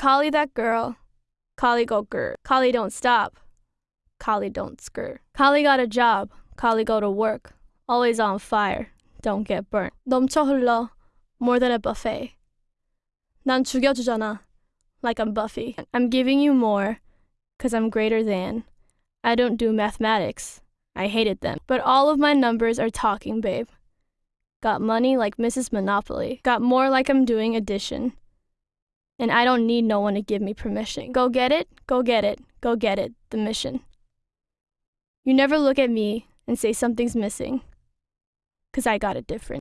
Collie that girl. Collie go grr. Collie don't stop. Collie don't skr. Collie got a job. Collie go to work. Always on fire. Don't get burnt. 넘쳐 흘러. More than a buffet. 난 죽여주잖아. Like I'm Buffy. I'm giving you more. Cause I'm greater than. I don't do mathematics. I hated them. But all of my numbers are talking, babe. Got money like Mrs. Monopoly. Got more like I'm doing addition. And I don't need no one to give me permission. Go get it, go get it, go get it, the mission. You never look at me and say something's missing. Cause I got it different.